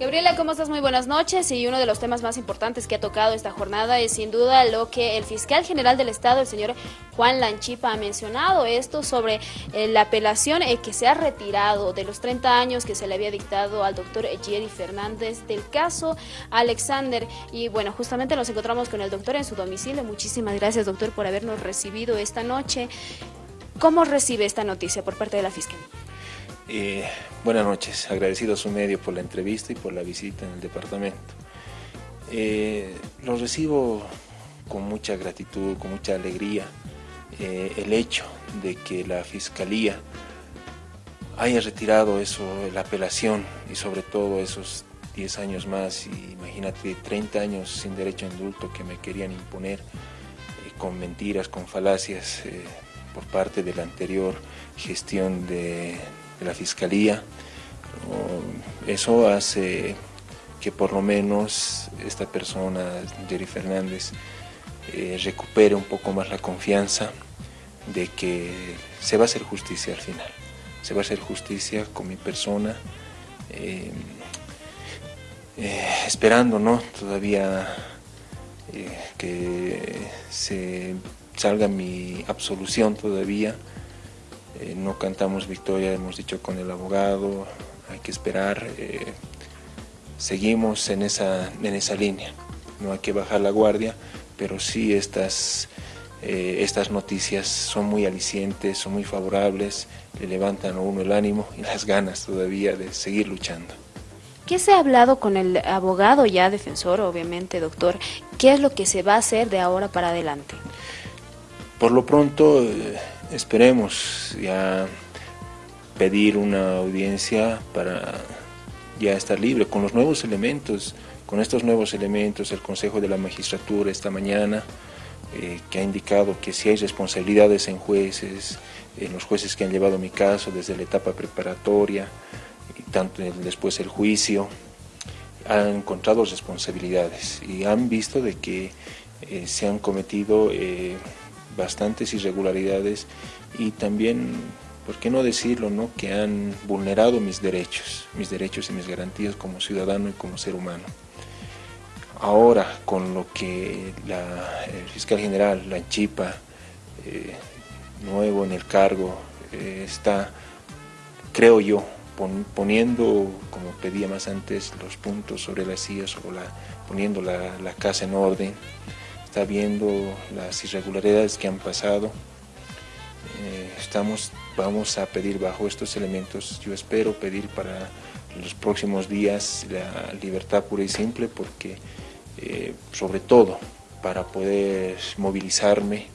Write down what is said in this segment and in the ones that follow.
Gabriela, ¿cómo estás? Muy buenas noches. Y uno de los temas más importantes que ha tocado esta jornada es sin duda lo que el fiscal general del Estado, el señor Juan Lanchipa, ha mencionado. Esto sobre eh, la apelación eh, que se ha retirado de los 30 años que se le había dictado al doctor Jerry Fernández del caso Alexander. Y bueno, justamente nos encontramos con el doctor en su domicilio. Muchísimas gracias, doctor, por habernos recibido esta noche. ¿Cómo recibe esta noticia por parte de la fiscalía? Eh, buenas noches, agradecido a su medio por la entrevista y por la visita en el departamento. Eh, lo recibo con mucha gratitud, con mucha alegría, eh, el hecho de que la Fiscalía haya retirado eso, la apelación y sobre todo esos 10 años más, imagínate 30 años sin derecho a indulto que me querían imponer con mentiras, con falacias por parte de la anterior gestión de de la Fiscalía. Eso hace que por lo menos esta persona, Jerry Fernández, eh, recupere un poco más la confianza de que se va a hacer justicia al final. Se va a hacer justicia con mi persona, eh, eh, esperando ¿no? todavía que se salga mi absolución todavía, eh, no cantamos victoria, hemos dicho con el abogado, hay que esperar, eh, seguimos en esa, en esa línea, no hay que bajar la guardia, pero sí estas, eh, estas noticias son muy alicientes, son muy favorables, le levantan a uno el ánimo y las ganas todavía de seguir luchando. ¿Qué se ha hablado con el abogado ya defensor, obviamente, doctor? ¿Qué es lo que se va a hacer de ahora para adelante? Por lo pronto esperemos ya pedir una audiencia para ya estar libre con los nuevos elementos, con estos nuevos elementos, el Consejo de la Magistratura esta mañana, eh, que ha indicado que si hay responsabilidades en jueces, en los jueces que han llevado mi caso desde la etapa preparatoria, y tanto después el juicio, han encontrado responsabilidades y han visto de que eh, se han cometido eh, bastantes irregularidades y también, ¿por qué no decirlo?, ¿no? que han vulnerado mis derechos, mis derechos y mis garantías como ciudadano y como ser humano. Ahora, con lo que la, el fiscal general, la Chipa, eh, nuevo en el cargo, eh, está, creo yo, poniendo, como pedía más antes, los puntos sobre las sillas, o la, poniendo la, la casa en orden, está viendo las irregularidades que han pasado. Eh, estamos, vamos a pedir bajo estos elementos, yo espero pedir para los próximos días la libertad pura y simple porque eh, sobre todo para poder movilizarme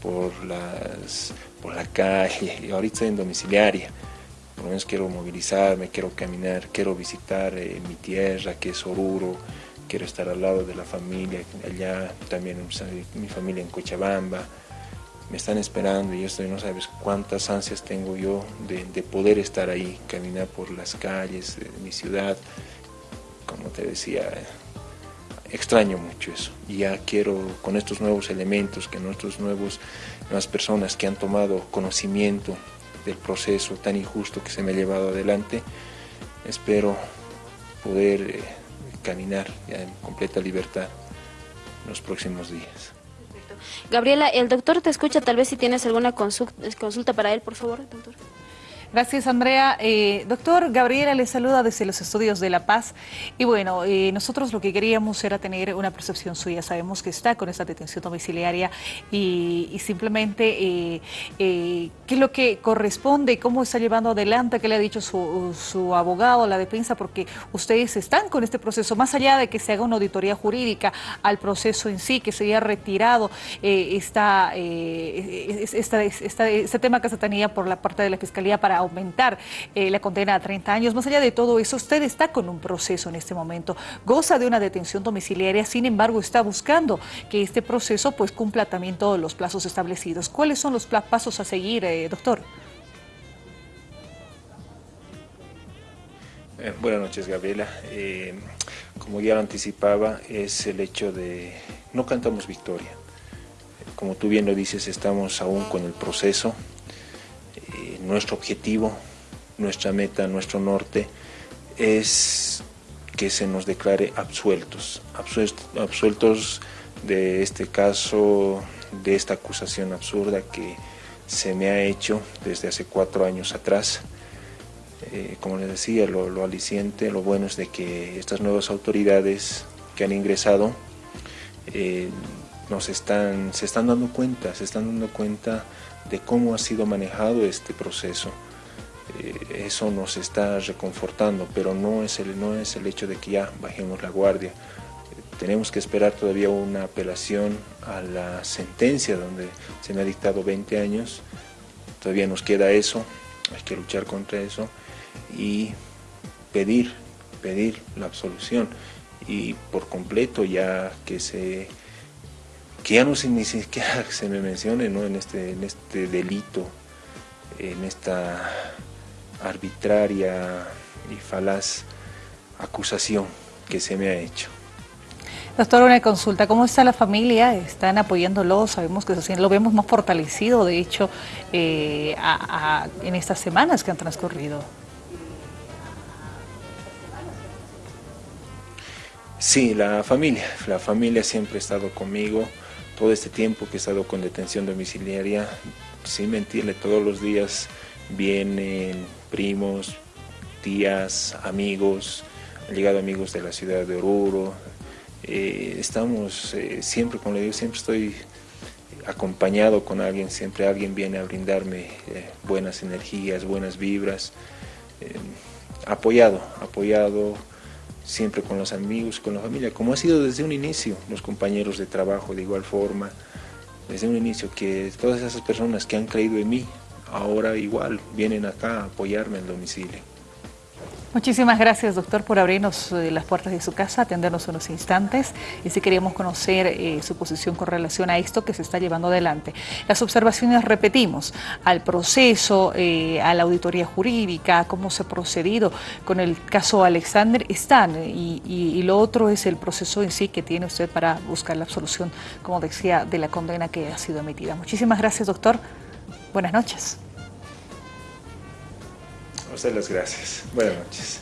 por, las, por la calle, ahorita estoy en domiciliaria, por lo menos quiero movilizarme, quiero caminar, quiero visitar eh, mi tierra que es Oruro, quiero estar al lado de la familia, allá también mi familia en Cochabamba, me están esperando y esto no sabes cuántas ansias tengo yo de, poder estar ahí, caminar por las calles de mi ciudad, como te decía, extraño mucho eso. Y ya quiero con estos nuevos elementos, que nuestros nuevos, nuevas personas que han tomado conocimiento del proceso tan injusto que se me ha llevado adelante, espero poder eh, caminar ya en completa libertad en los próximos días. Gabriela, el doctor te escucha, tal vez si tienes alguna consulta para él, por favor, doctor. Gracias, Andrea. Eh, doctor, Gabriela le saluda desde los estudios de La Paz. Y bueno, eh, nosotros lo que queríamos era tener una percepción suya. Sabemos que está con esta detención domiciliaria y, simplemente eh, qué es lo que corresponde, cómo está llevando adelante, qué le ha dicho su, abogado, la defensa, porque ustedes están con este proceso, más allá de que se haga una auditoría jurídica al proceso en sí, que se haya retirado esta, esta, este tema que se tenía por la parte de la Fiscalía para aumentar eh, la condena a 30 años. Más allá de todo eso, usted está con un proceso en este momento, goza de una detención domiciliaria, sin embargo está buscando que este proceso pues cumpla también todos los plazos establecidos. ¿Cuáles son los pasos a seguir, eh, doctor? Eh, buenas noches, Gabriela. como ya lo anticipaba, es el hecho de no cantamos victoria. Como tú bien lo dices, estamos aún con el proceso, nuestro objetivo, nuestra meta, nuestro norte es que se nos declare absueltos, absueltos de este caso, de esta acusación absurda que se me ha hecho desde hace cuatro años atrás. Eh, como les decía, lo, aliciente, lo bueno es de que estas nuevas autoridades que han ingresado eh, nos están, se están dando cuenta, se están dando cuenta de cómo ha sido manejado este proceso. Eh, eso nos está reconfortando, pero no es, el, no es el hecho de que ya bajemos la guardia. tenemos que esperar todavía una apelación a la sentencia donde se me ha dictado 20 años. Todavía nos queda eso, hay que luchar contra eso y pedir, pedir la absolución y por completo ya que se que ya no se ni siquiera se me mencione ¿no? en, este, en este delito, en esta arbitraria y falaz acusación que se me ha hecho. Doctor, una consulta, ¿cómo está la familia? ¿Están apoyándolo? Sabemos que lo vemos más fortalecido, de hecho, eh, en estas semanas que han transcurrido. Sí, la familia, la familia siempre ha estado conmigo, todo este tiempo que he estado con detención domiciliaria, sin mentirle, todos los días vienen primos, tías, amigos, han llegado amigos de la ciudad de Oruro, eh, estamos eh, siempre, como le digo, siempre estoy acompañado con alguien, siempre alguien viene a brindarme eh, buenas energías, buenas vibras, apoyado, apoyado siempre con los amigos, con la familia, como ha sido desde un inicio, los compañeros de trabajo de igual forma, desde un inicio, que todas esas personas que han creído en mí, ahora igual vienen acá a apoyarme en domicilio. Muchísimas gracias, doctor, por abrirnos eh, las puertas de su casa, atendernos unos instantes y si queríamos conocer eh, su posición con relación a esto que se está llevando adelante. Las observaciones, repetimos, al proceso, eh, a la auditoría jurídica, cómo se ha procedido con el caso Alexander, están y, y lo otro es el proceso en sí que tiene usted para buscar la absolución, como decía, de la condena que ha sido emitida. Muchísimas gracias, doctor. Buenas noches. A usted las gracias. Buenas noches.